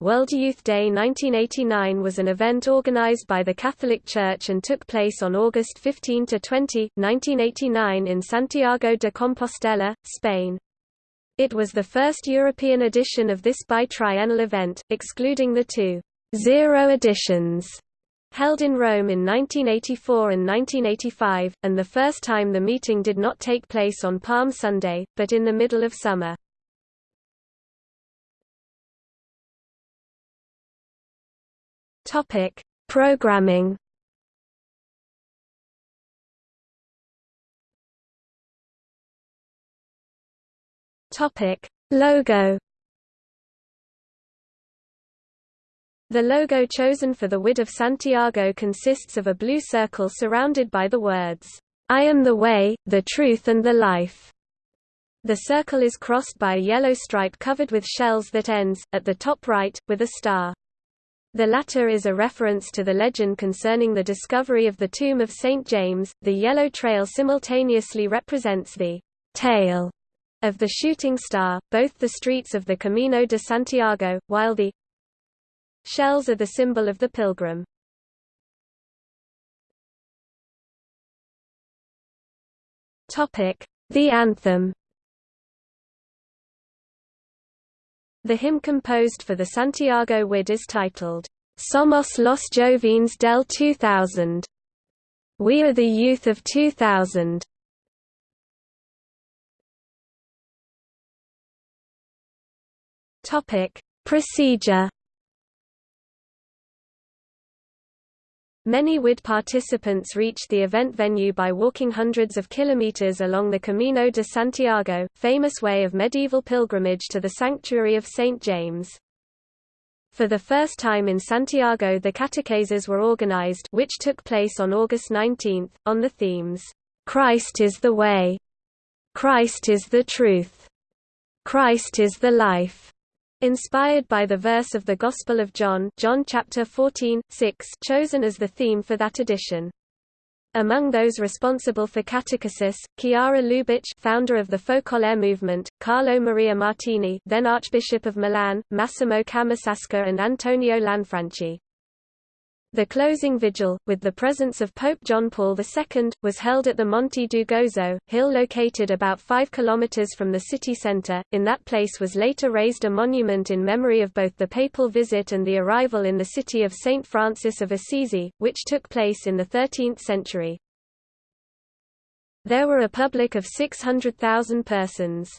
World Youth Day 1989 was an event organized by the Catholic Church and took place on August 15 to 20, 1989 in Santiago de Compostela, Spain. It was the first European edition of this bitriennial event, excluding the two zero editions held in Rome in 1984 and 1985, and the first time the meeting did not take place on Palm Sunday, but in the middle of summer. Topic: Programming. Topic: Logo. The logo chosen for the WYD of Santiago consists of a blue circle surrounded by the words, I am the way, the truth and the life. The circle is crossed by a yellow stripe covered with shells that ends, at the top right, with a star. The latter is a reference to the legend concerning the discovery of the tomb of St. James. The yellow trail simultaneously represents the tail of the shooting star, both the streets of the Camino de Santiago, while the shells are the symbol of the pilgrim. The anthem The hymn composed for the Santiago WYD is titled, Somos los Jóvenes del 2000. We are the youth of 2000. Topic: Procedure Many WYD participants reached the event venue by walking hundreds of kilometers along the Camino de Santiago, famous way of medieval pilgrimage to the sanctuary of St. James. For the first time in Santiago the catecheses were organized which took place on August 19, on the themes, "'Christ is the way'", "'Christ is the truth'", "'Christ is the life'", Inspired by the verse of the Gospel of John, John chapter 14, 6, chosen as the theme for that edition. Among those responsible for catechesis, Chiara Lubich, founder of the Focolare movement, Carlo Maria Martini, then Archbishop of Milan, Massimo Camisasca and Antonio Lanfranchi. The closing vigil, with the presence of Pope John Paul II, was held at the Monte do Gozo, hill located about 5 km from the city centre. In that place was later raised a monument in memory of both the papal visit and the arrival in the city of St. Francis of Assisi, which took place in the 13th century. There were a public of 600,000 persons.